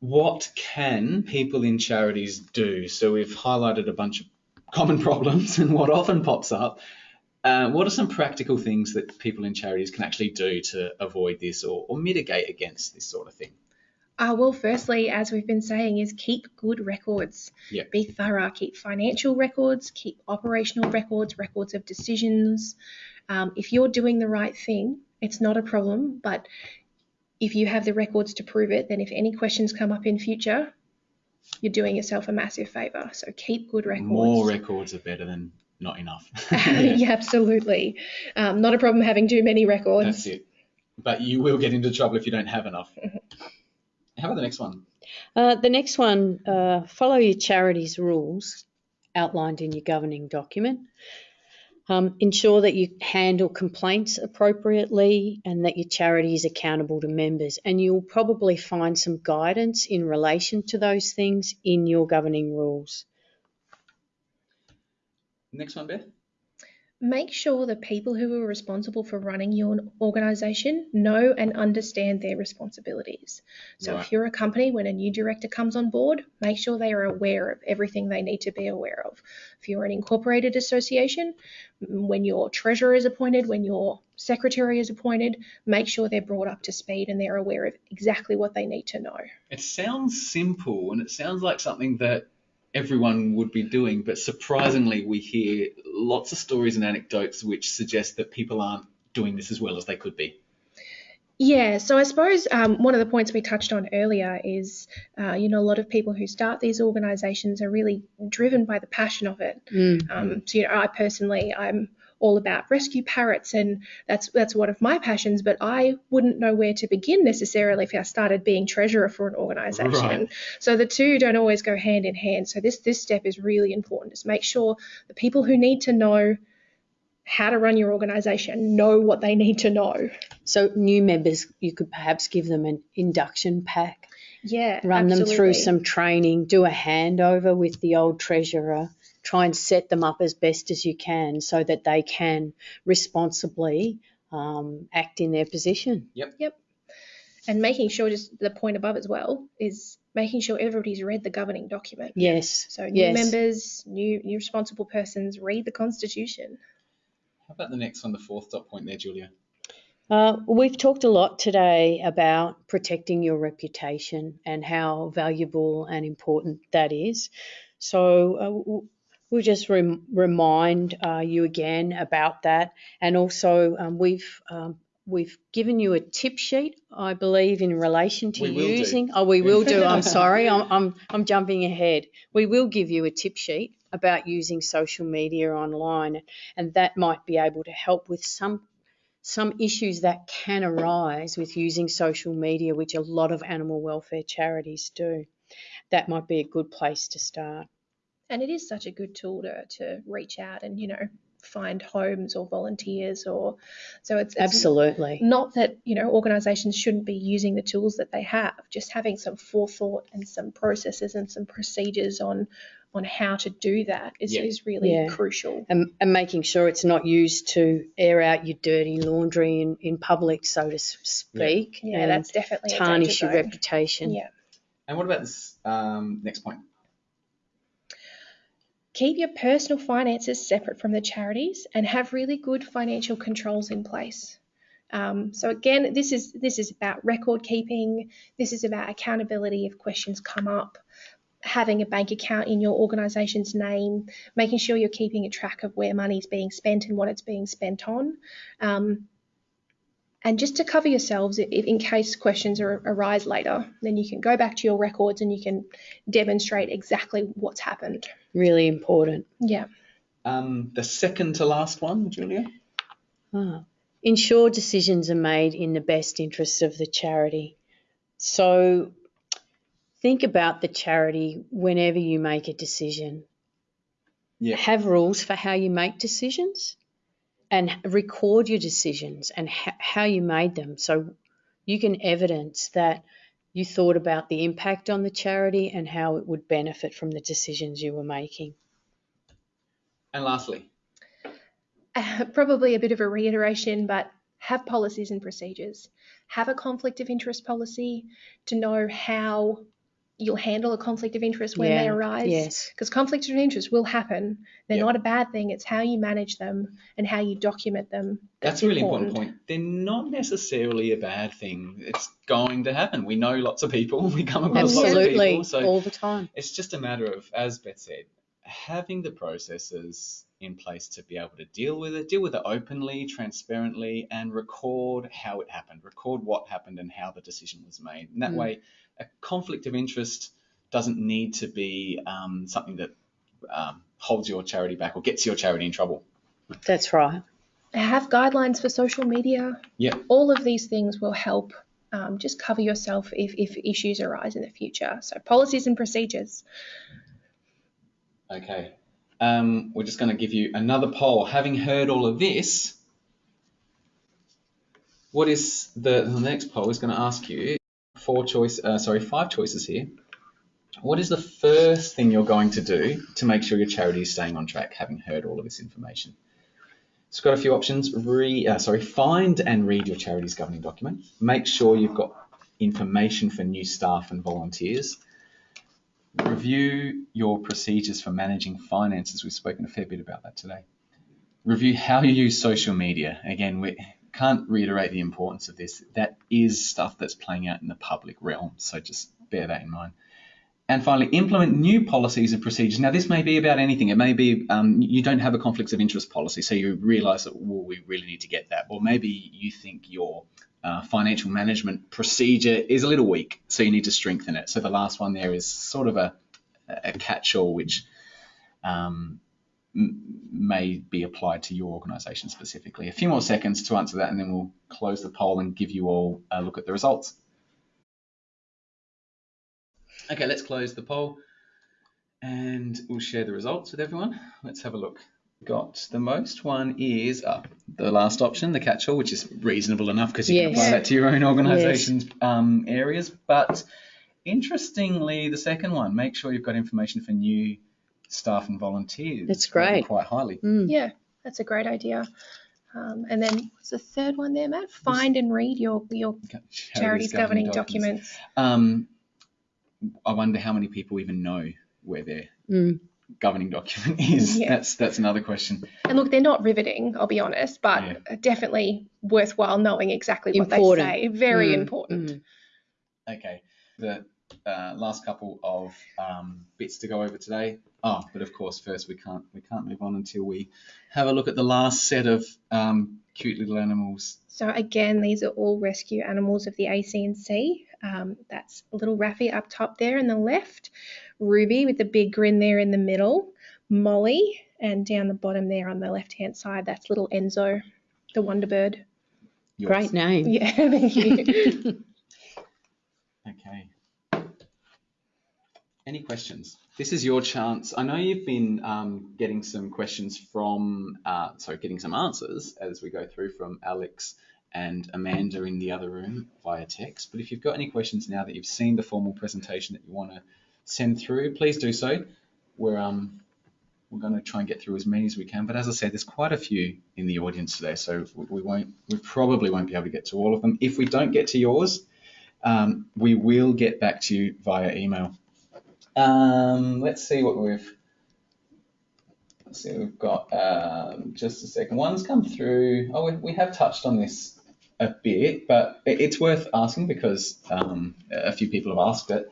what can people in charities do? So we've highlighted a bunch of common problems and what often pops up. Uh, what are some practical things that people in charities can actually do to avoid this or, or mitigate against this sort of thing? Uh, well, firstly, as we've been saying, is keep good records. Yeah. Be thorough. Keep financial records, keep operational records, records of decisions. Um, if you're doing the right thing, it's not a problem. But if you have the records to prove it, then if any questions come up in future, you're doing yourself a massive favour. So keep good records. More records are better than not enough. yeah, absolutely. Um, not a problem having too many records. That's it. But you will get into trouble if you don't have enough. How about the next one? Uh, the next one, uh, follow your charity's rules outlined in your governing document. Um, ensure that you handle complaints appropriately and that your charity is accountable to members. And you'll probably find some guidance in relation to those things in your governing rules. Next one, Beth. Make sure the people who are responsible for running your organisation know and understand their responsibilities. So, Right. if you're a company, when a new director comes on board, make sure they are aware of everything they need to be aware of. If you're an incorporated association, when your treasurer is appointed, when your secretary is appointed, make sure they're brought up to speed and they're aware of exactly what they need to know. It sounds simple and it sounds like something that everyone would be doing, but surprisingly, we hear lots of stories and anecdotes which suggest that people aren't doing this as well as they could be. Yeah, so I suppose um, one of the points we touched on earlier is, uh, you know, a lot of people who start these organisations are really driven by the passion of it. Mm. Um, so, you know, I personally, I'm all about rescue parrots, and that's that's one of my passions. But I wouldn't know where to begin necessarily if I started being treasurer for an organisation. Right. So the two don't always go hand in hand. So this this step is really important. Is make sure the people who need to know how to run your organisation know what they need to know. So new members, you could perhaps give them an induction pack, Yeah, run them through some training, do a handover with the old treasurer, try and set them up as best as you can so that they can responsibly um, act in their position. Yep. Yep. And making sure just the point above as well is making sure everybody's read the governing document. Yes. So new yes. members, new new responsible persons read the constitution. How about the next one, the fourth dot point there, Julia? Uh, we've talked a lot today about protecting your reputation and how valuable and important that is. So uh, w- we'll just rem- remind uh, you again about that, and also um, we've um, we've given you a tip sheet, I believe, in relation to will do. using. Oh, we will do. I'm sorry, I'm, I'm I'm jumping ahead. We will give you a tip sheet about using social media online, and that might be able to help with some some issues that can arise with using social media, which a lot of animal welfare charities do. That might be a good place to start. And it is such a good tool to, to reach out and, you know, find homes or volunteers or so it's, it's Absolutely. not that, you know, organizations shouldn't be using the tools that they have, just having some forethought and some processes and some procedures on on how to do that is, Yeah. is really Yeah. crucial. And, and making sure it's not used to air out your dirty laundry in, in public, so to speak, Yeah, and that's definitely a tarnish your reputation. Yeah. And what about this um, next point? Keep your personal finances separate from the charities and have really good financial controls in place. Um, so again, this is this is about record keeping. This is about accountability if questions come up. Having a bank account in your organisation's name, making sure you're keeping a track of where money's being spent and what it's being spent on, um, and just to cover yourselves if, in case questions are, arise later, then you can go back to your records and you can demonstrate exactly what's happened. Really important. Yeah. Um, the second to last one, Julia. Ah. Ensure decisions are made in the best interests of the charity. So think about the charity whenever you make a decision. Yeah. Have rules for how you make decisions and record your decisions and ha- how you made them so you can evidence that you thought about the impact on the charity and how it would benefit from the decisions you were making. And lastly, Uh, probably a bit of a reiteration, but have policies and procedures. Have a conflict of interest policy to know how you'll handle a conflict of interest when they arise. Yes. Because conflicts of interest will happen. They're Yeah. not a bad thing. It's how you manage them and how you document them. that's a really important point. They're not necessarily a bad thing. It's going to happen. We know lots of people. We come across lots of people. So All the time. it's just a matter of, as Beth said, having the processes in place to be able to deal with it, deal with it openly, transparently, and record how it happened, record what happened and how the decision was made. And that Mm. way, a conflict of interest doesn't need to be um, something that um, holds your charity back or gets your charity in trouble. That's right. Have guidelines for social media. Yeah. All of these things will help. Um, just cover yourself if, if issues arise in the future. So, policies and procedures. Okay. Um, we're just going to give you another poll. Having heard all of this, what is the, the next poll is going to ask you four choice, uh, sorry, five choices here. what is the first thing you're going to do to make sure your charity is staying on track, having heard all of this information? It's got a few options. Re, uh, sorry, find and read your charity's governing document. Make sure you've got information for new staff and volunteers. Review your procedures for managing finances. We've spoken a fair bit about that today. Review how you use social media. Again, we can't reiterate the importance of this. That is stuff that's playing out in the public realm, so just bear that in mind. And finally, implement new policies and procedures. Now, this may be about anything. It may be um, you don't have a conflicts of interest policy, so you realise that well, we really need to get that. Or maybe you think your uh, financial management procedure is a little weak, so you need to strengthen it. So the last one there is sort of a, a catch-all, which um, may be applied to your organisation specifically. A few more seconds to answer that, and then we'll close the poll and give you all a look at the results. Okay, let's close the poll and we'll share the results with everyone. Let's have a look. Got the most one is uh, the last option, the catch-all, which is reasonable enough because you Yes. can apply that to your own organisation's um, areas. But interestingly, the second one, make sure you've got information for new staff and volunteers. That's great. Quite highly. Mm. Yeah, that's a great idea. Um, and then what's the third one there, Matt? Find and read your your Okay, charity's governing documents. Um, I wonder how many people even know where their Mm. governing document is. Yeah. That's that's another question. And look, they're not riveting, I'll be honest, but Yeah. definitely worthwhile knowing exactly what they say. Very Mm, important. mm. Okay, the uh, last couple of um, bits to go over today. Oh, but of course, first we can't we can't move on until we have a look at the last set of um, cute little animals. So again, these are all rescue animals of the ACNC. Um, that's little Raffy up top there in the left, Ruby with the big grin there in the middle, Molly, and down the bottom there on the left hand side, that's little Enzo, the Wonderbird. Yours. Great name. Yeah, thank you. Okay. Any questions? This is your chance. I know you've been um, getting some questions from, uh, sorry, getting some answers as we go through from Alex and Amanda in the other room via text. But if you've got any questions now that you've seen the formal presentation that you want to send through, please do so. We're um, we're going to try and get through as many as we can. But as I said, there's quite a few in the audience today, so we- won't, we probably won't be able to get to all of them. If we don't get to yours, um, we will get back to you via email. Um, let's see what we've. Let's see, we've got um, just a second. One's come through. Oh, we, we have touched on this a bit, but it, it's worth asking because um, a few people have asked it.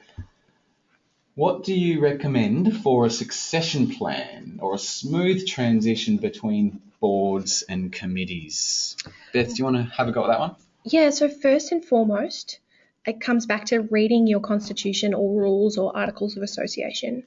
What do you recommend for a succession plan or a smooth transition between boards and committees? Beth, do you want to have a go at that one? Yeah, so first and foremost, it comes back to reading your constitution or rules or articles of association.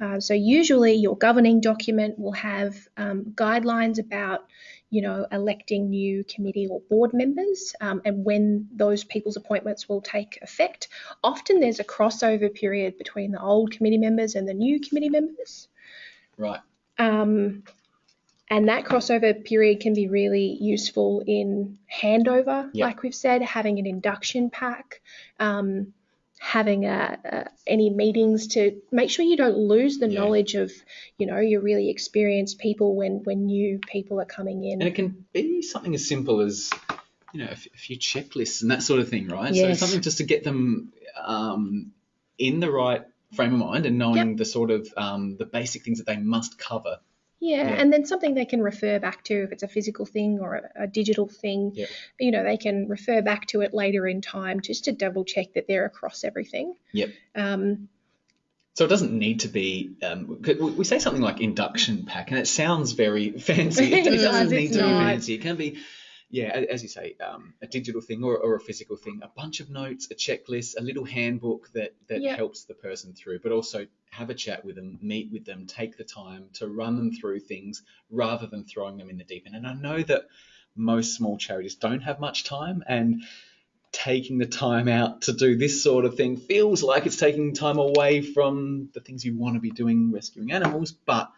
Uh, so usually your governing document will have um, guidelines about, you know, electing new committee or board members um, and when those people's appointments will take effect. Often there's a crossover period between the old committee members and the new committee members. Right. Um, and that crossover period can be really useful in handover, Yep. like we've said, having an induction pack, um, having a, a, any meetings to make sure you don't lose the Yeah. knowledge of, you know, your really experienced people when when new people are coming in. And it can be something as simple as, you know, a, f- a few checklists and that sort of thing, right? Yes. So something just to get them um, in the right frame of mind and knowing the sort of um, the basic things that they must cover. Yeah, Yeah. and then something they can refer back to if it's a physical thing or a, a digital thing. Yep. You know, they can refer back to it later in time just to double check that they're across everything. Yep. Um, So it doesn't need to be. Um, we say something like induction pack, and it sounds very fancy. It, It doesn't does, need to be fancy. It can be, yeah, as you say, um, a digital thing or, or a physical thing. A bunch of notes, a checklist, a little handbook that that Yeah. helps the person through, but also have a chat with them, meet with them, take the time to run them through things rather than throwing them in the deep end. And I know that most small charities don't have much time and taking the time out to do this sort of thing feels like it's taking time away from the things you want to be doing rescuing animals but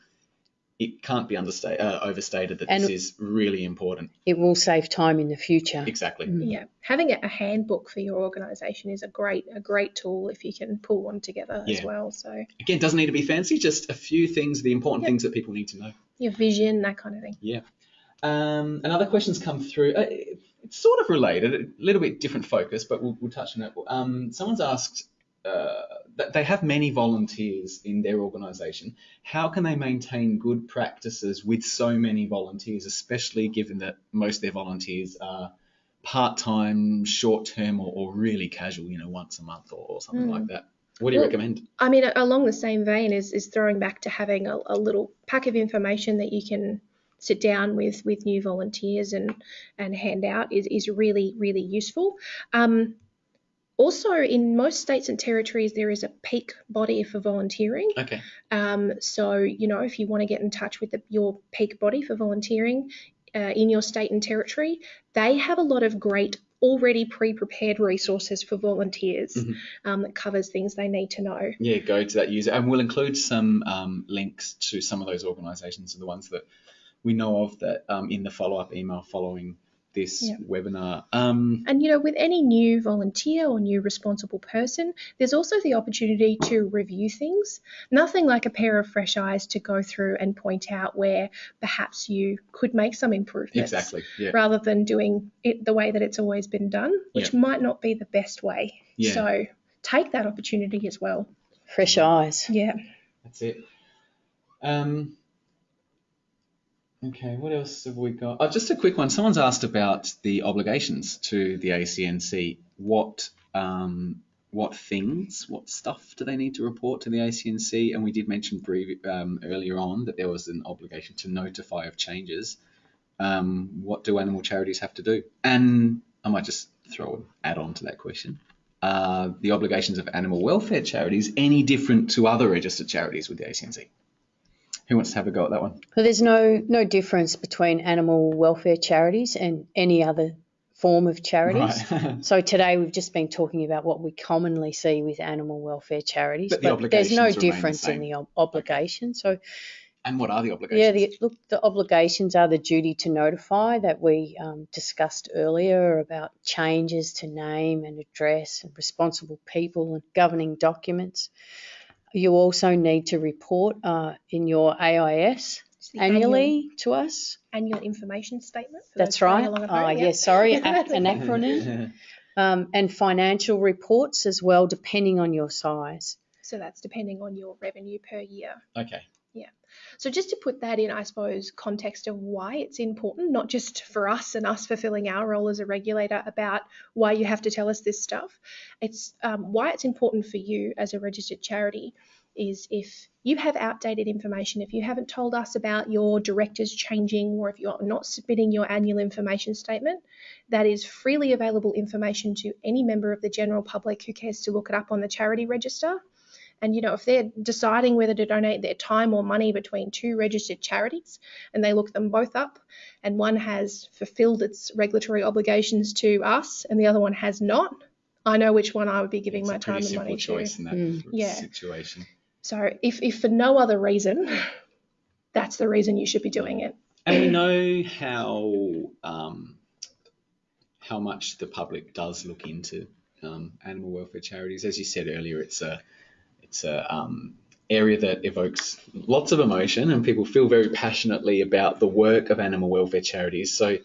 it can't be understated, uh, overstated that And- this is really important. It will save time in the future. Exactly. Mm. Yeah, having a, a handbook for your organisation is a great a great tool if you can pull one together as well. So Again, doesn't need to be fancy, just a few things, the important Yep. things that people need to know. your vision, that kind of thing. Yeah. Um, another question's come through. Uh, it's sort of related, a little bit different focus, but we'll, we'll touch on it. Um, someone's asked uh, they have many volunteers in their organisation. How can they maintain good practices with so many volunteers, especially given that most of their volunteers are part-time, short-term, or, or really casual? You know, once a month or, or something Mm. like that. What do you Well, recommend? I mean, along the same vein is is throwing back to having a, a little pack of information that you can sit down with with new volunteers and and hand out is is really really useful. Um, also, in most states and territories, there is a peak body for volunteering. Okay. Um, so, you know, if you want to get in touch with the, your peak body for volunteering uh, in your state and territory, they have a lot of great already pre-prepared resources for volunteers Mhm. um, that covers things they need to know. Yeah, go to that user, and we'll include some um, links to some of those organisations and the ones that we know of that um, in the follow-up email following this Yeah. webinar. Um, And you know, with any new volunteer or new responsible person, there's also the opportunity to review things. Nothing like a pair of fresh eyes to go through and point out where perhaps you could make some improvements. exactly. Yeah. rather than doing it the way that it's always been done, which might not be the best way. Yeah. So take that opportunity as well. Fresh eyes. Yeah. That's it. Um, okay, what else have we got? Oh, just a quick one. Someone's asked about the obligations to the ACNC. What um, what things, what stuff do they need to report to the ACNC? And we did mention um, earlier on that there was an obligation to notify of changes. Um, what do animal charities have to do? And I might just throw an add on to that question. Are the obligations of animal welfare charities any different to other registered charities with the ACNC? Who wants to have a go at that one? Well, there's no no difference between animal welfare charities and any other form of charities. Right. So today we've just been talking about what we commonly see with animal welfare charities, But the there's no remain the difference in the ob- obligation. So and what are the obligations? yeah, the, look, the obligations are the duty to notify that we um, discussed earlier about changes to name and address and responsible people and governing documents. You also need to report uh, in your AIS It's the annually to us. Annual, annual information statement. For That's right. along at Ah, home, yeah. yes, sorry, an acronym. Um, and financial reports as well, depending on your size. So that's depending on your revenue per year. okay. So just to put that in, I suppose, context of why it's important, not just for us and us fulfilling our role as a regulator about why you have to tell us this stuff. It's um, why it's important for you as a registered charity is if you have outdated information, if you haven't told us about your directors changing, or if you're not submitting your annual information statement, that is freely available information to any member of the general public who cares to look it up on the charity register. And you know, if they're deciding whether to donate their time or money between two registered charities and they look them both up and one has fulfilled its regulatory obligations to us and the other one has not, I know which one I would be giving it's my a time pretty and simple money choice to. in that Mm. Yeah. situation. So if, if for no other reason, that's the reason you should be doing it. And we know how um, how much the public does look into um, animal welfare charities. As you said earlier, it's a it's a um, area that evokes lots of emotion, and people feel very passionately about the work of animal welfare charities. So.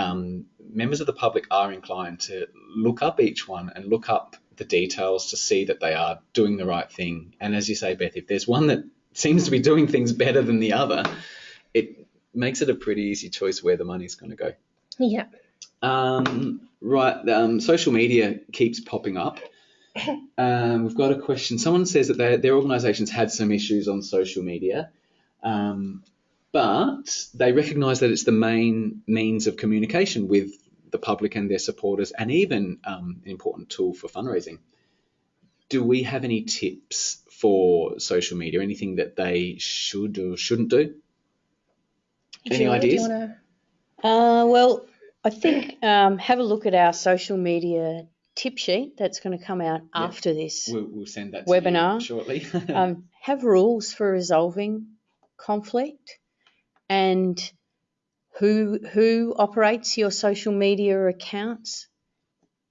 Um, members of the public are inclined to look up each one and look up the details to see that they are doing the right thing. And as you say, Beth, if there's one that seems to be doing things better than the other, it makes it a pretty easy choice where the money's going to go. Yeah. Um, right, um, social media keeps popping up. Um, we've got a question. Someone says that their, their organisation's had some issues on social media, um, but they recognise that it's the main means of communication with the public and their supporters, and even um, an important tool for fundraising. Do we have any tips for social media? Anything that they should or shouldn't do? Any Julia, ideas? Do you want to? Uh, well, I think um, have a look at our social media tip sheet that's going to come out Yeah. after this. We'll, we'll send that to you Webinar. shortly. Um, have rules for resolving conflict and who who operates your social media accounts,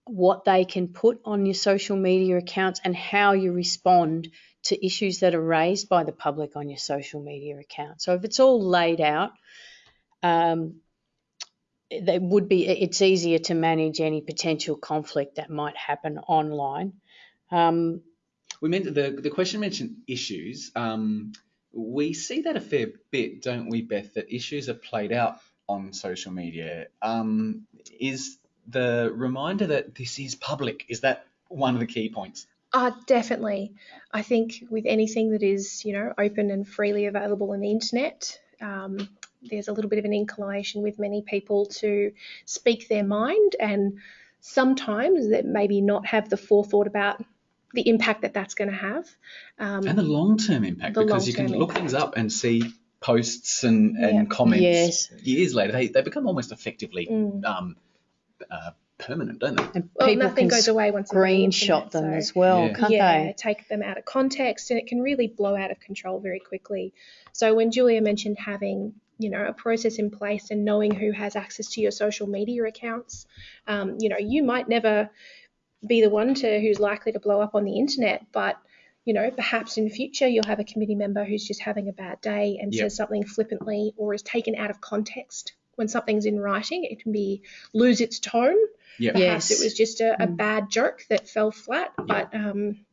what they can put on your social media accounts and how you respond to issues that are raised by the public on your social media account. So if it's all laid out, um, they would be it's easier to manage any potential conflict that might happen online. Um, We meant the the question mentioned issues. Um, we see that a fair bit, don't we, Beth? That issues are played out on social media. Um, is the reminder that this is public? Is that one of the key points? Uh, definitely. I think with anything that is, you know, open and freely available on the internet, um, there's a little bit of an inclination with many people to speak their mind and sometimes that maybe not have the forethought about the impact that that's going to have. Um, And the long term impact, The because you can long-term look things up and see posts and, Yeah. comments Yes. years later. They, they become almost effectively Mm. um, uh, permanent, don't they? and well, people nothing can goes away once it's on the screenshot them so- as well, Yeah. can't yeah, they? take them out of context, and it can really blow out of control very quickly. So when Julia mentioned having you know a process in place and knowing who has access to your social media accounts, um, you know you might never be the one to who's likely to blow up on the internet, but you know perhaps in future you'll have a committee member who's just having a bad day and Yep. says something flippantly or is taken out of context. When something's in writing, it can be lose its tone Yeah. perhaps Yes. it was just a, a Mm. bad joke that fell flat. But um,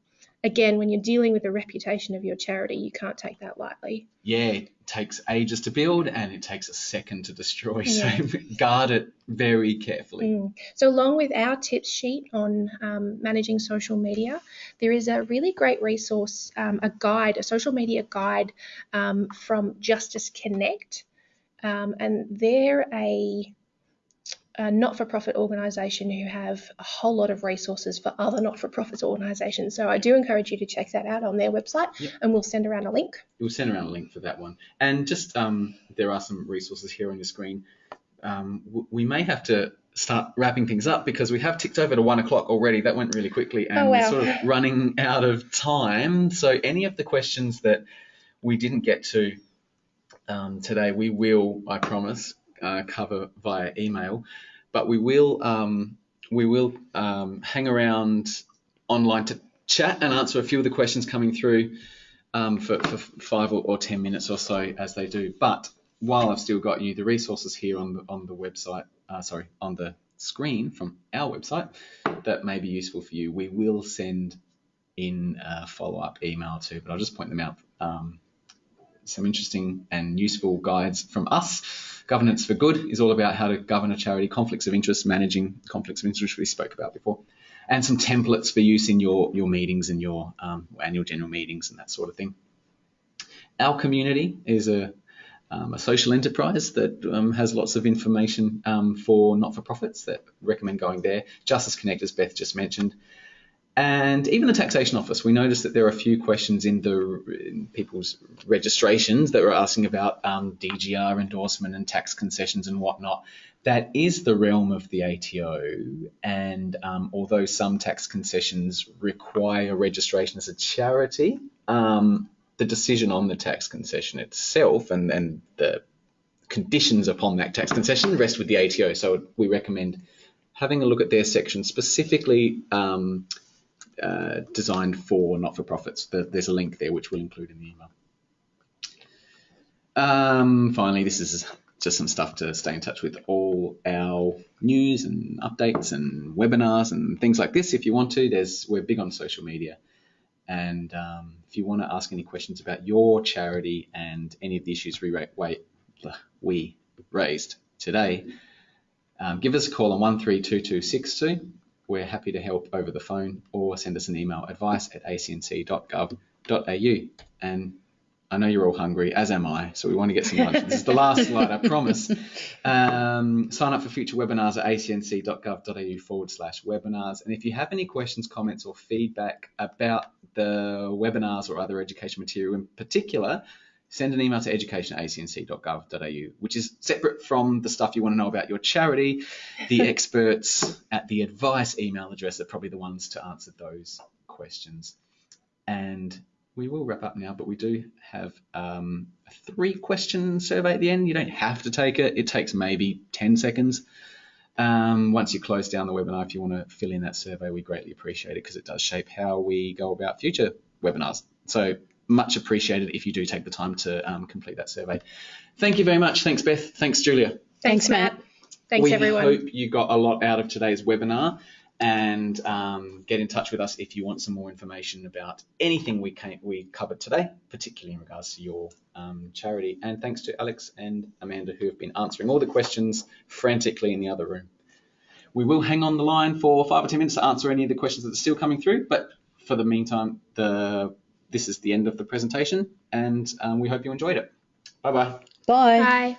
again, when you're dealing with the reputation of your charity, you can't take that lightly. Yeah, it takes ages to build and it takes a second to destroy. Yeah. So guard it very carefully. Mm. So, along with our tips sheet on um, managing social media, there is a really great resource, um, a guide, a social media guide um, from Justice Connect. Um, and they're a, a not for profit organisation who have a whole lot of resources for other not for profit organisations. So, I do encourage you to check that out on their website, Yep. and we'll send around a link. We'll send around a link for that one. And just um, there are some resources here on your screen. Um, we may have to start wrapping things up because we have ticked over to one o'clock already. That went really quickly, and Oh, we're sort of running out of time. So any of the questions that we didn't get to um, today, we will, I promise, uh, cover via email. But we will um, we will um, hang around online to chat and answer a few of the questions coming through um, for, for five or, or ten minutes or so as they do. But while I've still got you, the resources here on the on the website, uh, sorry, on the screen from our website that may be useful for you, we will send in a follow up email too. But I'll just point them out. Um, some interesting and useful guides from us. Governance for Good is all about how to govern a charity, conflicts of interest, managing conflicts of interest, which we spoke about before, and some templates for use in your, your meetings and your um, annual general meetings and that sort of thing. Our community is a, um, a social enterprise that um, has lots of information um, for not for profits that recommend going there. Justice Connect, as Beth just mentioned. And even the taxation office, we noticed that there are a few questions in the in people's registrations that were asking about um, DGR endorsement and tax concessions and whatnot. That is the realm of the ATO, and um, although some tax concessions require registration as a charity, um, the decision on the tax concession itself and, and the conditions upon that tax concession rest with the ATO. So we recommend having a look at their section specifically um, uh, designed for not-for-profits. The, there's a link there which we'll include in the email. Um, finally, this is just some stuff to stay in touch with all our news and updates and webinars and things like this. If you want to, there's we're big on social media, and um, if you want to ask any questions about your charity and any of the issues we we raised today, um, give us a call on one three two two six two. We're happy to help over the phone or send us an email advice at acnc.gov.au. And I know you're all hungry, as am I, so we want to get some lunch. this is the last slide, I promise. Um, sign up for future webinars at acnc.gov.au forward slash webinars. And if you have any questions, comments, or feedback about the webinars or other education material in particular, send an email to education at acnc.gov.au, which is separate from the stuff you want to know about your charity. The experts at the advice email address are probably the ones to answer those questions. And we will wrap up now, but we do have um, a three question survey at the end. You don't have to take it, it takes maybe 10 seconds. Um, once you close down the webinar, if you want to fill in that survey, we greatly appreciate it because it does shape how we go about future webinars. So much appreciated if you do take the time to um, complete that survey. Thank you very much. Thanks, Beth. Thanks, Julia. Thanks, Matt. Thanks, we everyone. hope you got a lot out of today's webinar and um, get in touch with us if you want some more information about anything we came, we covered today, particularly in regards to your um, charity. And thanks to Alex and Amanda who have been answering all the questions frantically in the other room. We will hang on the line for five or ten minutes to answer any of the questions that are still coming through, but for the meantime, the this is the end of the presentation, and um, we hope you enjoyed it. Bye bye. Bye. Bye.